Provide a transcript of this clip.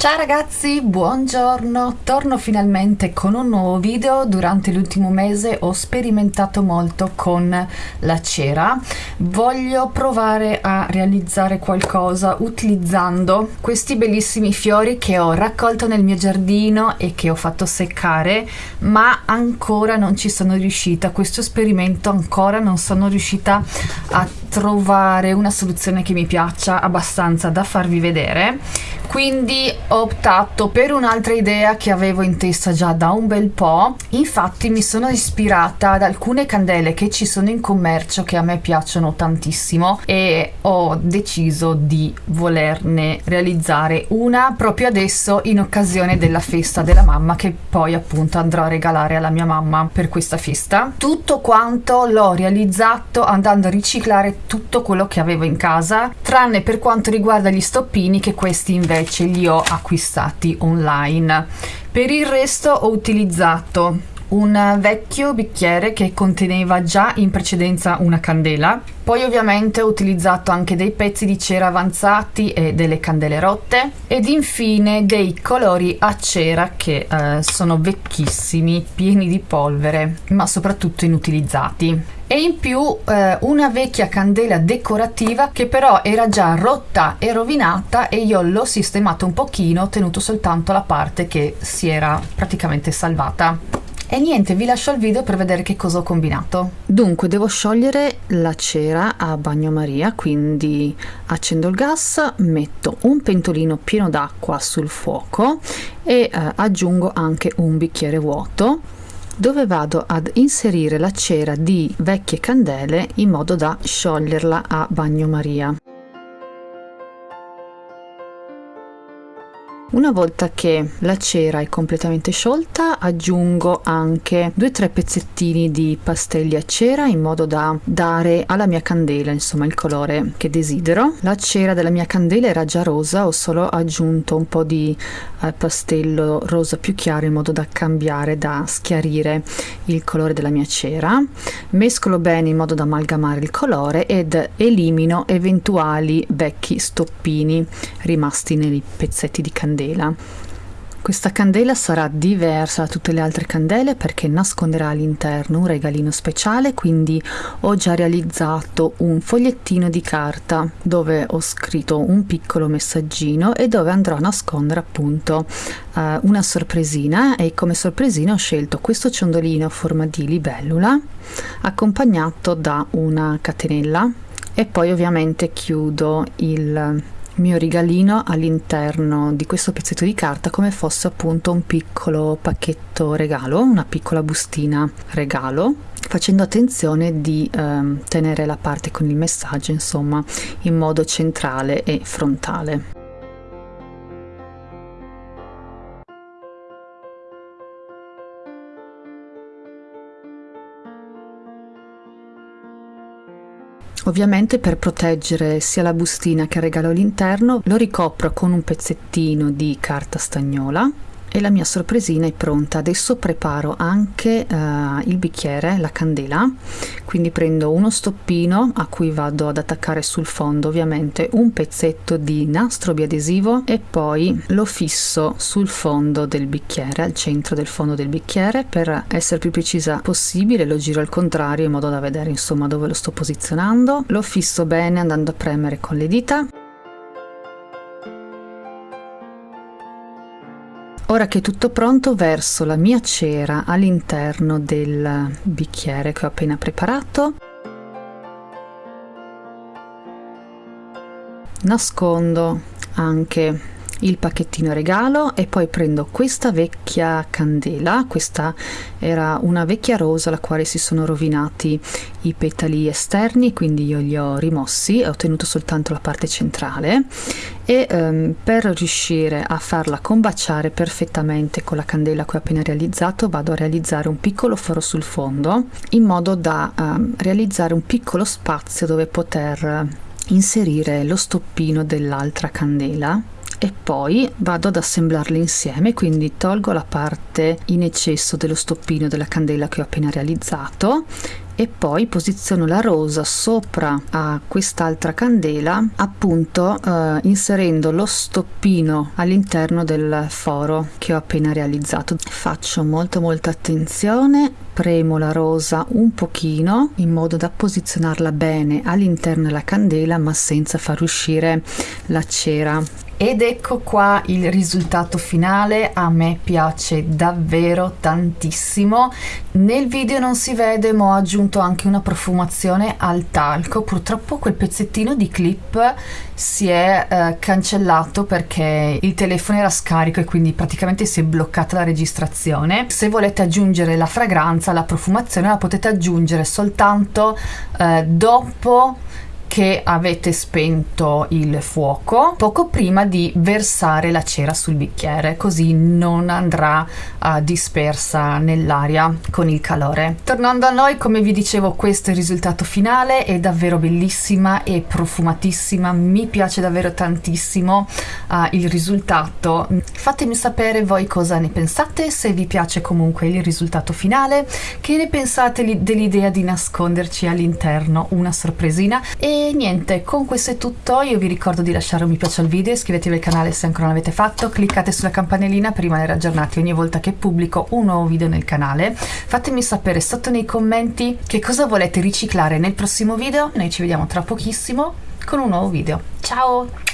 Ciao ragazzi, buongiorno! Torno finalmente con un nuovo video. Durante l'ultimo mese ho sperimentato molto con la cera. Voglio provare a realizzare qualcosa utilizzando questi bellissimi fiori che ho raccolto nel mio giardino e che ho fatto seccare, ma ancora non ci sono riuscita. Questo esperimento ancora non sono riuscita a trovare una soluzione che mi piaccia abbastanza da farvi vedere quindi ho optato per un'altra idea che avevo in testa già da un bel po' infatti mi sono ispirata ad alcune candele che ci sono in commercio che a me piacciono tantissimo e ho deciso di volerne realizzare una proprio adesso in occasione della festa della mamma che poi appunto andrò a regalare alla mia mamma per questa festa. Tutto quanto l'ho realizzato andando a riciclare tutto quello che avevo in casa tranne per quanto riguarda gli stoppini che questi invece invece li ho acquistati online. Per il resto ho utilizzato un vecchio bicchiere che conteneva già in precedenza una candela. Poi ovviamente ho utilizzato anche dei pezzi di cera avanzati e delle candele rotte. Ed infine dei colori a cera che eh, sono vecchissimi pieni di polvere ma soprattutto inutilizzati e in più eh, una vecchia candela decorativa che però era già rotta e rovinata e io l'ho sistemato un pochino ho tenuto soltanto la parte che si era praticamente salvata. E niente vi lascio il video per vedere che cosa ho combinato. Dunque devo sciogliere la cera a bagnomaria quindi accendo il gas metto un pentolino pieno d'acqua sul fuoco e eh, aggiungo anche un bicchiere vuoto dove vado ad inserire la cera di vecchie candele in modo da scioglierla a bagnomaria. Una volta che la cera è completamente sciolta aggiungo anche 2-3 pezzettini di pastelli a cera in modo da dare alla mia candela insomma il colore che desidero. La cera della mia candela era già rosa, ho solo aggiunto un po' di eh, pastello rosa più chiaro in modo da cambiare, da schiarire il colore della mia cera. Mescolo bene in modo da amalgamare il colore ed elimino eventuali vecchi stoppini rimasti nei pezzetti di candela candela. Questa candela sarà diversa da tutte le altre candele perché nasconderà all'interno un regalino speciale, quindi ho già realizzato un fogliettino di carta dove ho scritto un piccolo messaggino e dove andrò a nascondere appunto uh, una sorpresina e come sorpresina ho scelto questo ciondolino a forma di libellula accompagnato da una catenella e poi ovviamente chiudo il mio regalino all'interno di questo pezzetto di carta come fosse appunto un piccolo pacchetto regalo, una piccola bustina regalo facendo attenzione di eh, tenere la parte con il messaggio insomma in modo centrale e frontale. Ovviamente per proteggere sia la bustina che il regalo all'interno lo ricopro con un pezzettino di carta stagnola e la mia sorpresina è pronta. Adesso preparo anche uh, il bicchiere la candela. Quindi prendo uno stoppino a cui vado ad attaccare sul fondo ovviamente un pezzetto di nastro biadesivo e poi lo fisso sul fondo del bicchiere al centro del fondo del bicchiere. Per essere più precisa possibile lo giro al contrario in modo da vedere insomma dove lo sto posizionando. Lo fisso bene andando a premere con le dita Ora che è tutto pronto verso la mia cera all'interno del bicchiere che ho appena preparato. Nascondo anche il pacchettino regalo e poi prendo questa vecchia candela. Questa era una vecchia rosa la quale si sono rovinati i petali esterni quindi io li ho rimossi ho ottenuto soltanto la parte centrale. E um, per riuscire a farla combaciare perfettamente con la candela che ho appena realizzato vado a realizzare un piccolo foro sul fondo in modo da um, realizzare un piccolo spazio dove poter inserire lo stoppino dell'altra candela e poi vado ad assemblarle insieme quindi tolgo la parte in eccesso dello stoppino della candela che ho appena realizzato e poi posiziono la rosa sopra a quest'altra candela appunto eh, inserendo lo stoppino all'interno del foro che ho appena realizzato. Faccio molto molta attenzione premo la rosa un pochino in modo da posizionarla bene all'interno della candela ma senza far uscire la cera ed ecco qua il risultato finale, a me piace davvero tantissimo. Nel video non si vede ma ho aggiunto anche una profumazione al talco, purtroppo quel pezzettino di clip si è eh, cancellato perché il telefono era scarico e quindi praticamente si è bloccata la registrazione. Se volete aggiungere la fragranza, la profumazione la potete aggiungere soltanto eh, dopo che avete spento il fuoco poco prima di versare la cera sul bicchiere così non andrà uh, dispersa nell'aria con il calore. Tornando a noi come vi dicevo questo è il risultato finale è davvero bellissima e profumatissima mi piace davvero tantissimo uh, il risultato. Fatemi sapere voi cosa ne pensate se vi piace comunque il risultato finale che ne pensate dell'idea di nasconderci all'interno una sorpresina e niente, con questo è tutto. Io vi ricordo di lasciare un mi piace al video, iscrivetevi al canale se ancora non l'avete fatto, cliccate sulla campanellina per rimanere aggiornati ogni volta che pubblico un nuovo video nel canale. Fatemi sapere sotto nei commenti che cosa volete riciclare nel prossimo video. Noi ci vediamo tra pochissimo con un nuovo video. Ciao!